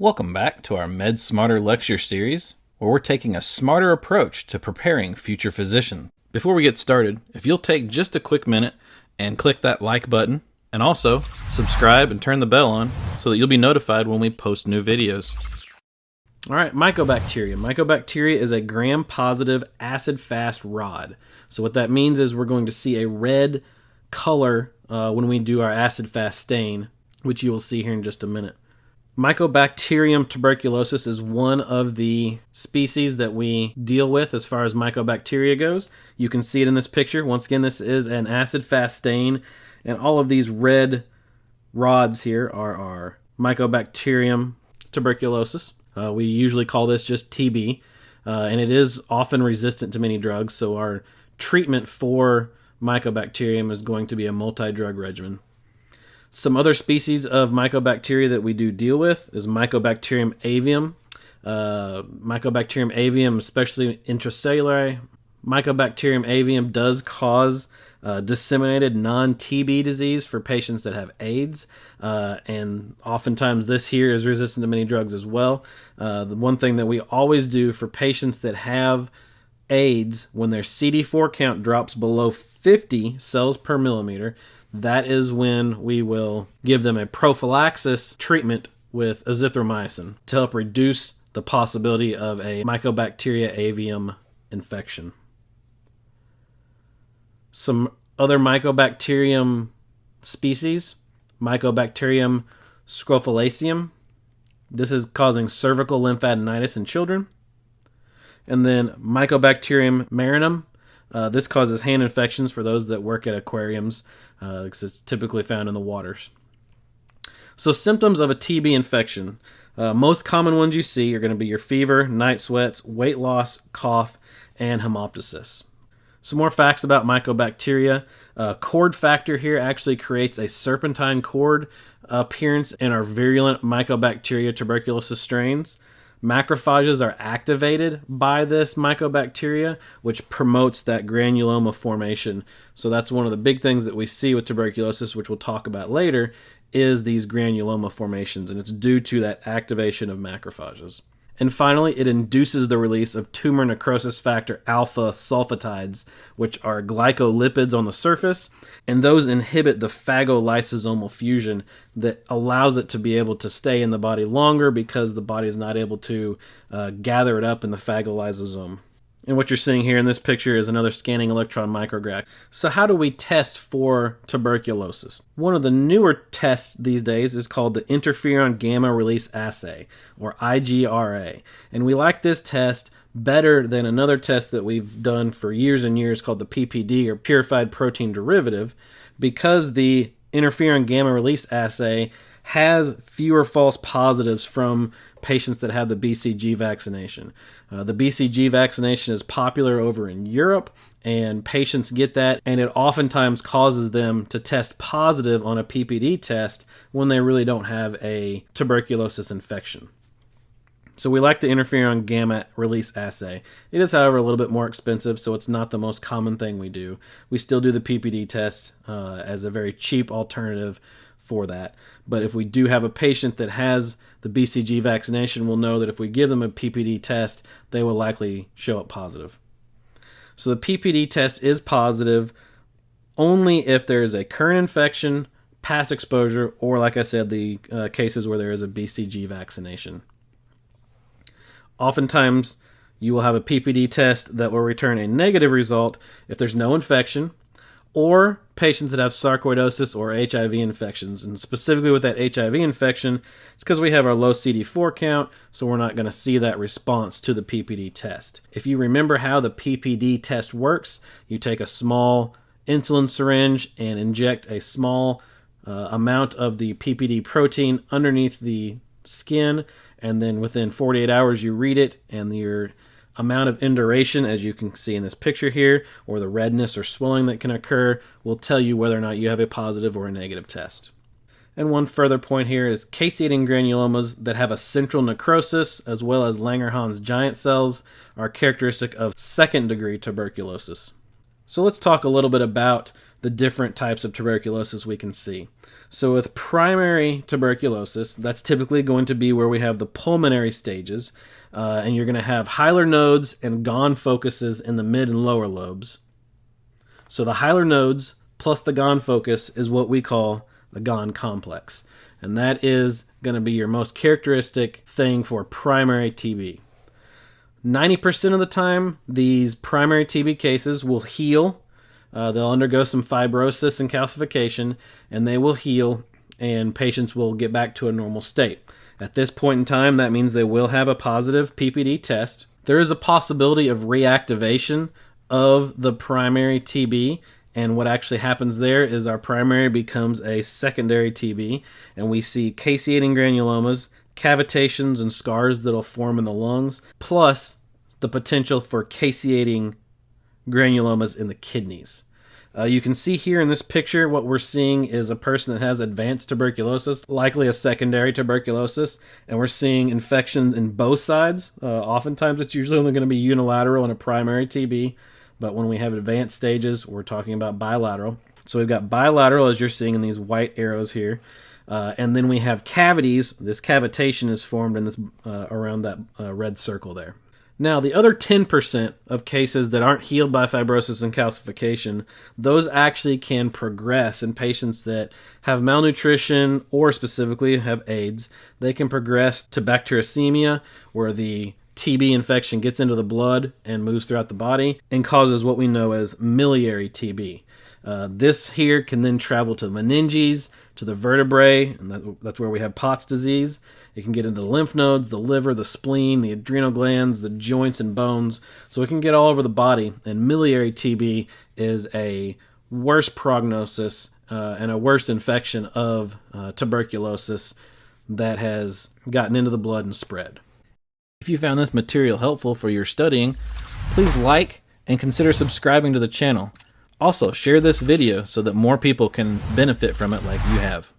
Welcome back to our Med Smarter lecture series, where we're taking a smarter approach to preparing future physicians. Before we get started, if you'll take just a quick minute and click that like button, and also subscribe and turn the bell on so that you'll be notified when we post new videos. All right, mycobacteria. Mycobacteria is a gram positive acid fast rod. So, what that means is we're going to see a red color uh, when we do our acid fast stain, which you will see here in just a minute. Mycobacterium tuberculosis is one of the species that we deal with as far as mycobacteria goes. You can see it in this picture. Once again, this is an acid fast stain, and all of these red rods here are our Mycobacterium tuberculosis. Uh, we usually call this just TB, uh, and it is often resistant to many drugs, so our treatment for Mycobacterium is going to be a multi drug regimen. Some other species of mycobacteria that we do deal with is Mycobacterium avium. Uh, Mycobacterium avium, especially intracellular. Mycobacterium avium does cause uh, disseminated non TB disease for patients that have AIDS. Uh, and oftentimes, this here is resistant to many drugs as well. Uh, the one thing that we always do for patients that have AIDS, when their CD4 count drops below 50 cells per millimeter, that is when we will give them a prophylaxis treatment with azithromycin to help reduce the possibility of a Mycobacteria avium infection. Some other Mycobacterium species, Mycobacterium scrofulaceum. This is causing cervical lymphadenitis in children. And then Mycobacterium marinum. Uh, this causes hand infections for those that work at aquariums uh, because it's typically found in the waters. So, symptoms of a TB infection. Uh, most common ones you see are going to be your fever, night sweats, weight loss, cough, and hemoptysis. Some more facts about mycobacteria. Uh, cord factor here actually creates a serpentine cord appearance in our virulent mycobacteria tuberculosis strains. Macrophages are activated by this mycobacteria, which promotes that granuloma formation. So that's one of the big things that we see with tuberculosis, which we'll talk about later, is these granuloma formations, and it's due to that activation of macrophages. And finally, it induces the release of tumor necrosis factor alpha sulfatides, which are glycolipids on the surface, and those inhibit the phagolysosomal fusion that allows it to be able to stay in the body longer because the body is not able to uh, gather it up in the phagolysosome. And what you're seeing here in this picture is another scanning electron micrograph. So, how do we test for tuberculosis? One of the newer tests these days is called the interferon gamma release assay, or IGRA. And we like this test better than another test that we've done for years and years called the PPD, or purified protein derivative, because the interferon gamma release assay has fewer false positives from patients that have the BCG vaccination. Uh, the BCG vaccination is popular over in Europe, and patients get that, and it oftentimes causes them to test positive on a PPD test when they really don't have a tuberculosis infection. So we like the interferon gamma release assay. It is, however, a little bit more expensive, so it's not the most common thing we do. We still do the PPD test uh, as a very cheap alternative for that. But if we do have a patient that has the BCG vaccination, we'll know that if we give them a PPD test, they will likely show up positive. So the PPD test is positive only if there is a current infection, past exposure, or like I said, the uh, cases where there is a BCG vaccination. Oftentimes, you will have a PPD test that will return a negative result if there's no infection, or patients that have sarcoidosis or HIV infections. And specifically with that HIV infection, it's because we have our low CD4 count, so we're not going to see that response to the PPD test. If you remember how the PPD test works, you take a small insulin syringe and inject a small uh, amount of the PPD protein underneath the skin, and then within 48 hours you read it, and your amount of induration, as you can see in this picture here, or the redness or swelling that can occur, will tell you whether or not you have a positive or a negative test. And one further point here is caseating granulomas that have a central necrosis, as well as Langerhans giant cells, are characteristic of second degree tuberculosis. So let's talk a little bit about the different types of tuberculosis we can see. So, with primary tuberculosis, that's typically going to be where we have the pulmonary stages, uh, and you're going to have hilar nodes and Ghon focuses in the mid and lower lobes. So, the hilar nodes plus the Ghon focus is what we call the Ghon complex, and that is going to be your most characteristic thing for primary TB. 90% of the time, these primary TB cases will heal uh, they'll undergo some fibrosis and calcification, and they will heal, and patients will get back to a normal state. At this point in time, that means they will have a positive PPD test. There is a possibility of reactivation of the primary TB, and what actually happens there is our primary becomes a secondary TB, and we see caseating granulomas, cavitations, and scars that'll form in the lungs, plus the potential for caseating granulomas in the kidneys. Uh, you can see here in this picture what we're seeing is a person that has advanced tuberculosis, likely a secondary tuberculosis, and we're seeing infections in both sides. Uh, oftentimes, it's usually only going to be unilateral in a primary TB, but when we have advanced stages, we're talking about bilateral. So we've got bilateral, as you're seeing in these white arrows here. Uh, and then we have cavities. This cavitation is formed in this uh, around that uh, red circle there. Now, the other 10% of cases that aren't healed by fibrosis and calcification, those actually can progress in patients that have malnutrition or specifically have AIDS. They can progress to bacteremia, where the TB infection gets into the blood and moves throughout the body and causes what we know as miliary TB. Uh, this here can then travel to the meninges, to the vertebrae, and that, that's where we have Pott's disease. It can get into the lymph nodes, the liver, the spleen, the adrenal glands, the joints and bones. So it can get all over the body. And miliary TB is a worse prognosis uh, and a worse infection of uh, tuberculosis that has gotten into the blood and spread. If you found this material helpful for your studying, please like and consider subscribing to the channel. Also, share this video so that more people can benefit from it like you have.